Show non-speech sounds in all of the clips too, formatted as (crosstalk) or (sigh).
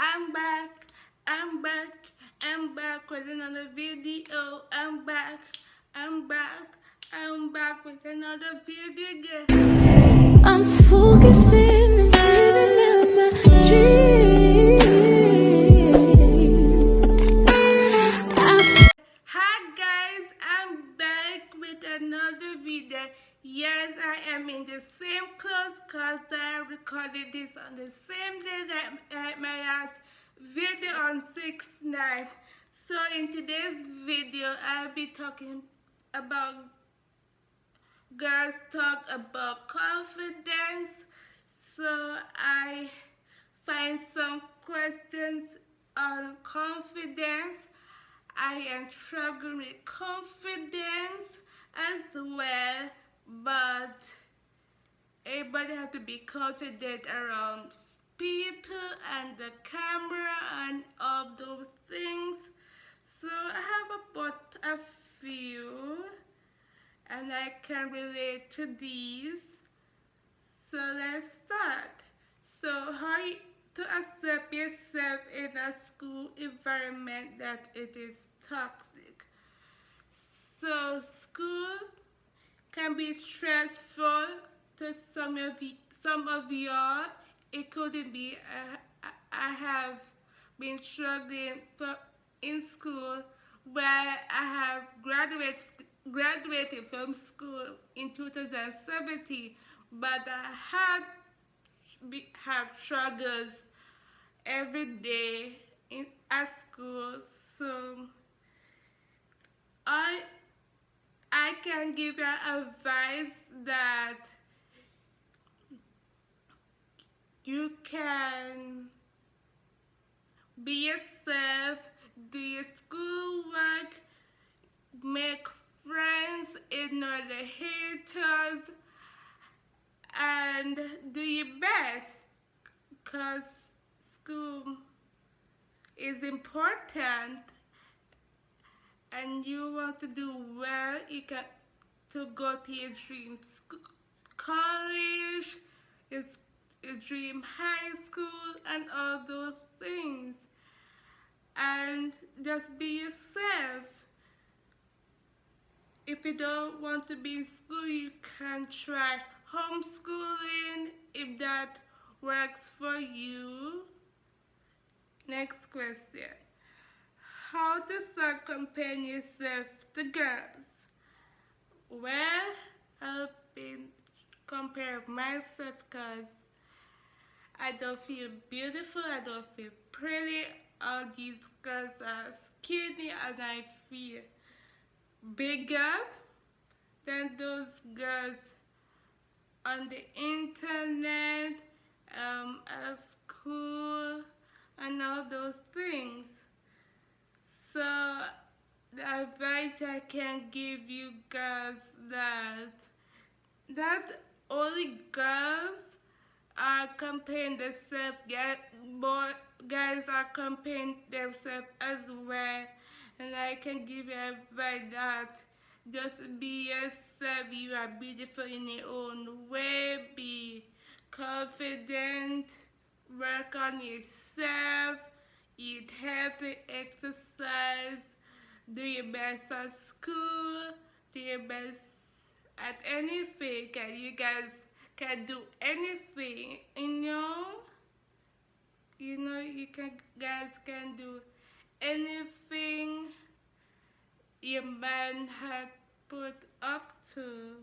I'm back, I'm back, I'm back with another video. I'm back, I'm back, I'm back with another video. I'm focusing and living out my dreams. Yes, I am in the same clothes cause I recorded this on the same day that that my last video on 6 9 So in today's video, I'll be talking about girls talk about confidence. So I find some questions on confidence. I am struggling with confidence as well, but everybody have to be confident around people and the camera and all those things. So I have about a few and I can relate to these. So let's start. So how to accept yourself in a school environment that it is toxic. So school can be stressful to some of you, some of y'all. It couldn't be. I, I have been struggling in school where I have graduated graduated from school in 2017, but I had have struggles every day in at school. So I I can give you advice that you can be yourself, do your schoolwork, make friends, ignore the haters, and do your best because school is important and you want to do well, you can to go to your dream school, college, your, your dream high school, and all those things. And just be yourself. If you don't want to be in school, you can try homeschooling if that works for you. Next question. How to start comparing yourself to girls? Well, I've been comparing myself because I don't feel beautiful, I don't feel pretty. All these girls are skinny and I feel bigger than those girls on the internet, um, at school, and all those things. So the advice I can give you guys that that only girls are comparing themselves, boy, guys are comparing themselves as well. And I can give you advice that just be yourself. You are beautiful in your own way. Be confident. Work on yourself. Eat healthy. Exercise. Do your best at school. Do your best at anything. Can you guys can do anything? You know. You know you can guys can do anything your man had put up to.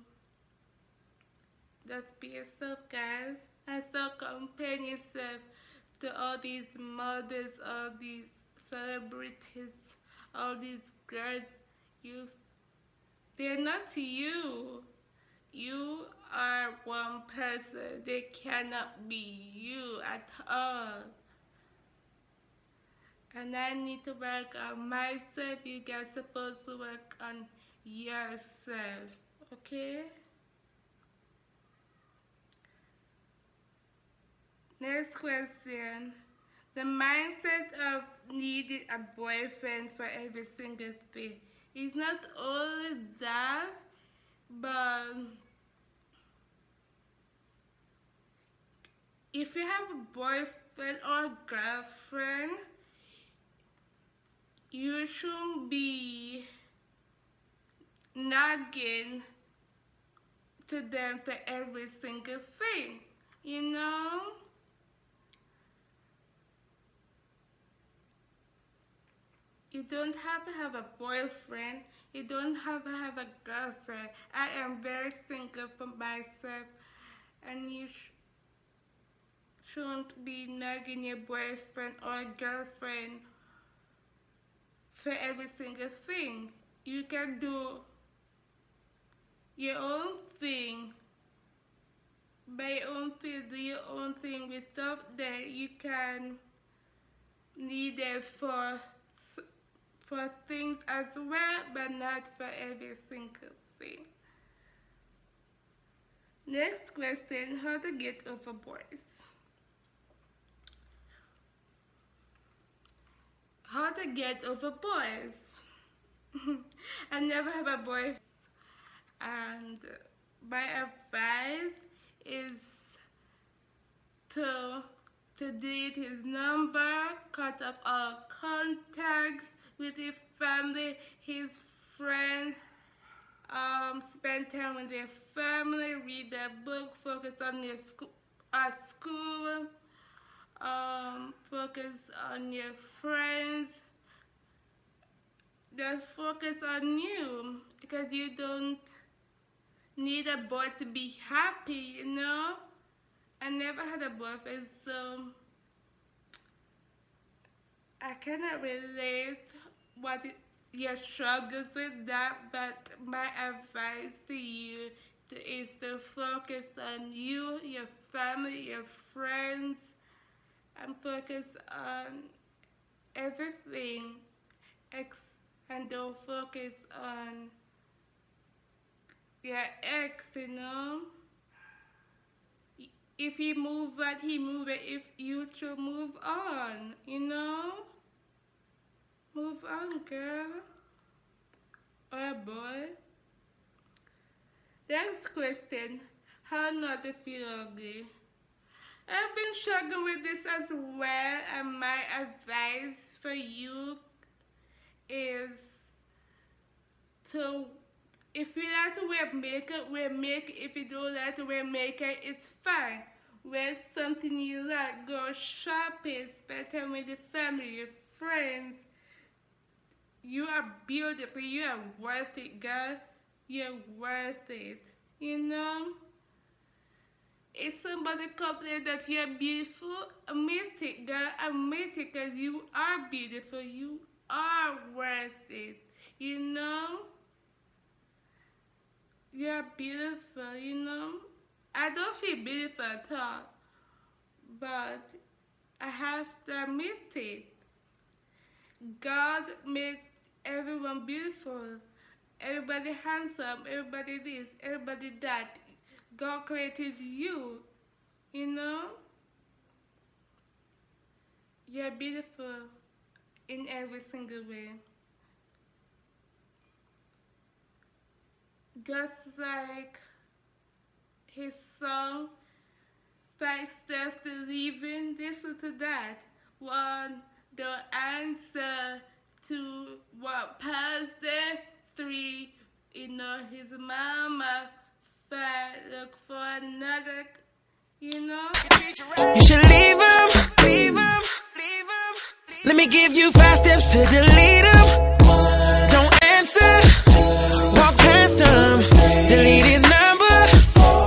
Just be yourself, guys. And so compare yourself to all these models, all these celebrities, all these girls. You, they're not you. You are one person. They cannot be you at all and I need to work on myself. You guys supposed to work on yourself, okay? Next question. The mindset of needing a boyfriend for every single thing. It's not only that, but if you have a boyfriend, or girlfriend, you shouldn't be nagging to them for every single thing, you know? You don't have to have a boyfriend. You don't have to have a girlfriend. I am very single for myself, and you shouldn't be nagging your boyfriend or girlfriend for every single thing. You can do your own thing by your own thing, do your own thing without that you can need it for for things as well, but not for every single thing. Next question, how to get over boys. How to get over boys. (laughs) I never have a boy and my advice is to to delete his number, cut off all contacts with his family, his friends, um, spend time with their family, read their book, focus on your school, uh, school, um, focus on your friends. Just focus on you because you don't need a boy to be happy, you know? I never had a boyfriend, so I cannot relate what it, your struggles with that, but my advice to you to, is to focus on you, your family, your friends, and focus on everything, ex- and don't focus on your ex, you know. If he move but he move it, if you should move on, you know. Move on, girl. Or boy. Next question. How not to feel ugly? I've been struggling with this as well, and my advice for you is to if you like to wear makeup, wear makeup. If you don't like to wear makeup, it's fine. Wear something you like. Go shopping. Spend time with your family, your friends. You are beautiful. You are worth it, girl. You're worth it. You know? If somebody complain that you're beautiful, admit it, girl. Admit it because you are beautiful. You are worth it. You know? You're beautiful, you know? I don't feel beautiful at all, but I have to admit it. God made everyone beautiful. Everybody handsome, everybody this, everybody that. God created you, you know? You're beautiful in every single way. Just like his song, Five Steps to Leaving, listen to that. One, the answer to what pastor, three, you know, his mama, five, look for another, you know? You should leave him, leave him. Let me give you five steps to delete him. Don't answer, walk past him. Delete his number,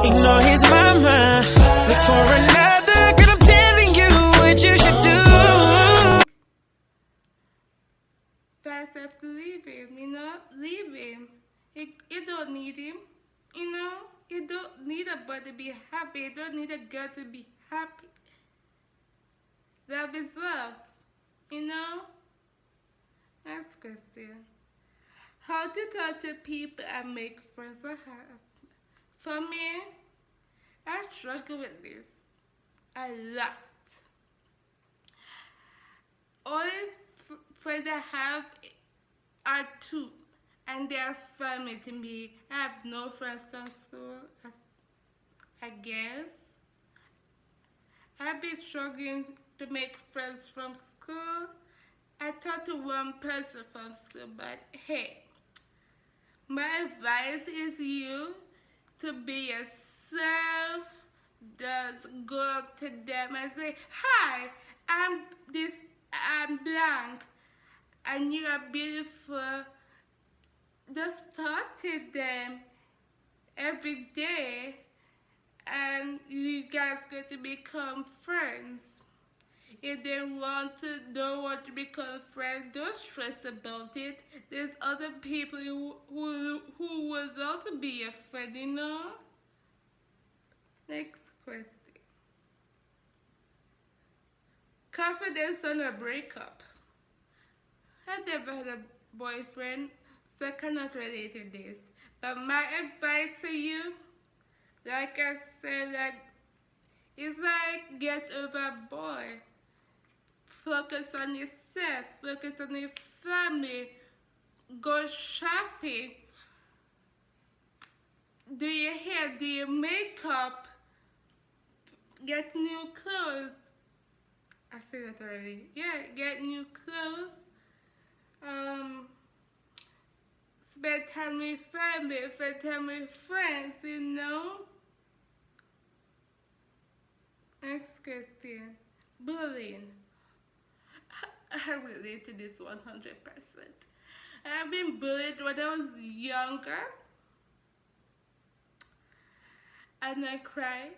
ignore his mama. Look for another, girl. I'm telling you what you should do. Fast have to leave him, you know? Leave him. You, you don't need him, you know? You don't need a boy to be happy. You don't need a girl to be happy. Love is love, you know? Next question. How to talk to people and make friends or have? For me, I struggle with this a lot. Only friends I have are two, and they are family to me. I have no friends from school, I, I guess. I've been struggling to make friends from school. I talked to one person from school, but hey, my advice is you to be yourself. Just go up to them and say, Hi, I'm this, I'm blank, and you are beautiful. Just talk to them every day, and you guys going to become friends. If they want to don't want to become friends, don't stress about it. There's other people who who, who would to be a friend, you know. Next question. Confidence on a breakup. I never had a boyfriend, so I cannot relate to this. But my advice to you, like I said, like it's like get over boy. Focus on yourself, focus on your family, go shopping, do your hair, do your makeup, get new clothes. I said that already. Yeah, get new clothes. Um, spend time with family, spend time with friends, you know. Next question. Bullying. (laughs) I relate to this 100%. I've been bullied when I was younger. And I cry.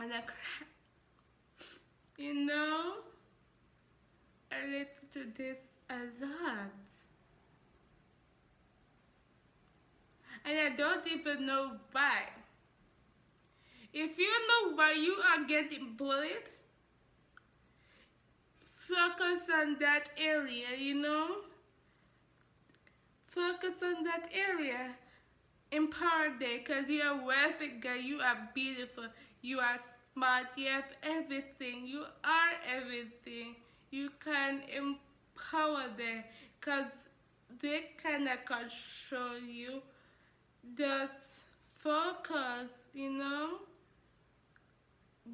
And I cry. (laughs) You know, I relate to this a lot. And I don't even know why. If you know why you are getting bullied, focus on that area, you know? Focus on that area. Empower there because you are worth it, girl. You are beautiful. You are smart. You have everything. You are everything. You can empower them because they cannot control you. Just focus, you know?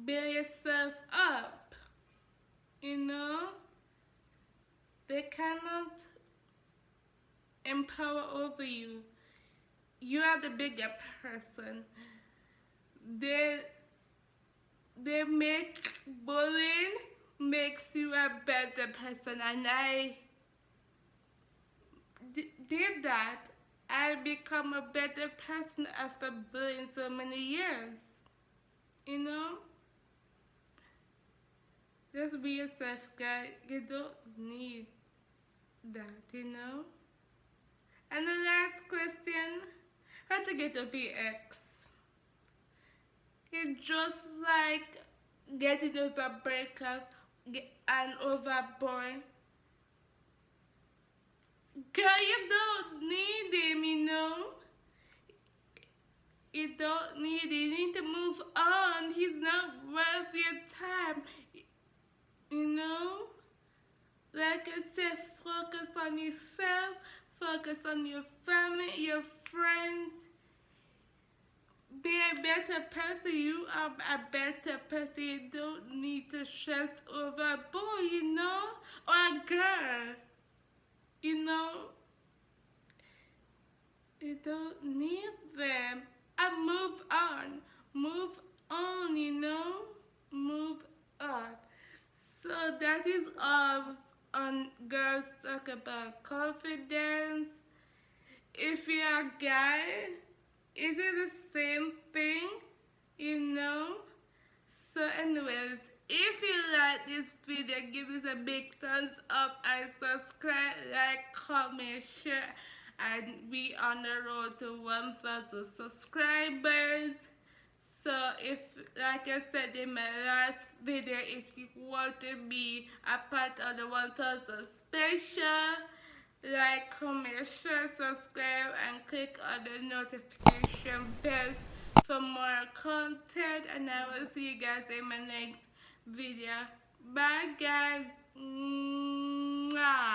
Build yourself up, you know? They cannot empower over you. You are the bigger person. They they make bullying makes you a better person and I did that. I become a better person after bullying so many years. You know? Just be yourself, guys. You don't need that, you know? And the last question, how to get a ex? It's just like getting over a breakup and over boy. Girl, you don't need him, you know? You don't need him. You need to move on. He's not worth your time. Like I said, focus on yourself, focus on your family, your friends. Be a better person. You are a better person. You don't need to stress over a boy, you know, or a girl. You know, you don't need them. And move on. Move on, you know? Move on. So that is all on girls talk about confidence. If you're a guy, is it the same thing? You know? So anyways, if you like this video, give us a big thumbs up and subscribe, like, comment, share. And we on the road to 1,000 subscribers. If, like I said in my last video, if you want to be a part of the 1000 special, like, comment, share, subscribe, and click on the notification bell for more content. And I will see you guys in my next video. Bye guys. Mwah.